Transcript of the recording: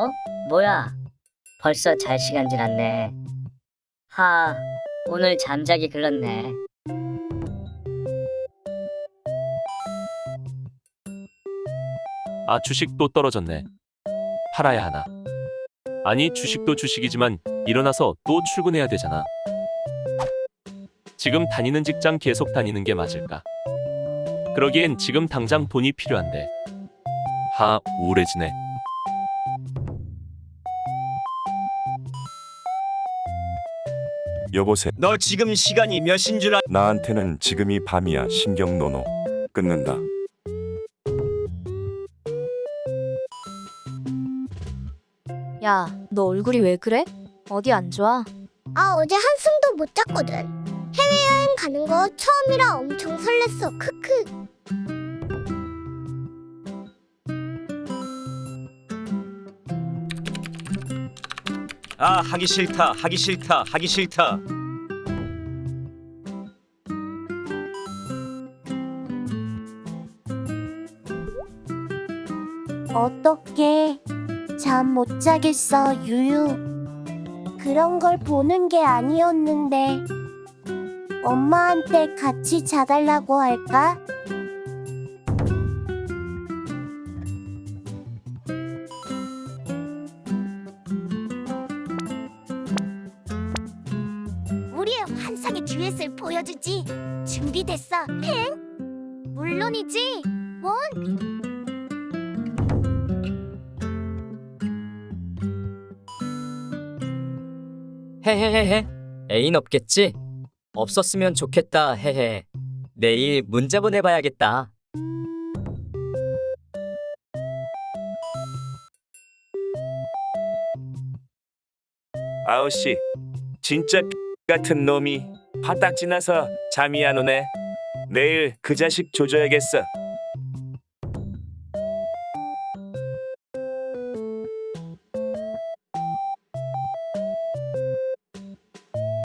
어? 뭐야? 벌써 잘 시간 지났네. 하, 오늘 잠자기 글렀네. 아 주식 또 떨어졌네. 팔아야 하나. 아니 주식도 주식이지만 일어나서 또 출근해야 되잖아. 지금 다니는 직장 계속 다니는 게 맞을까? 그러기엔 지금 당장 돈이 필요한데. 하 우울해지네. 여보세 너 지금 시간이 몇인 줄 알... 나한테는 지금이 밤이야 신경 노노 끊는다 야, 너 얼굴이 왜 그래? 어디 안 좋아? 아 어제 한숨도 못 잤거든. 해외여행 가는 거 처음이라 엄청 설렜어. 크크. 아 하기 싫다 하기 싫다 하기 싫다 어떡해. 잠 못 자겠어, 유유. 그런 걸 보는 게 아니었는데. 엄마한테 같이 자달라고 할까? 우리의 환상의 듀엣을 보여주지. 준비됐어, 행? 물론이지. 원. 헤헤헤헤 애인 없겠지? 없었으면 좋겠다 헤헤 내일 문자 보내봐야겠다 아우씨 진짜 같은 놈이 바닥 지나서 잠이 안 오네. 내일 그 자식 조져야겠어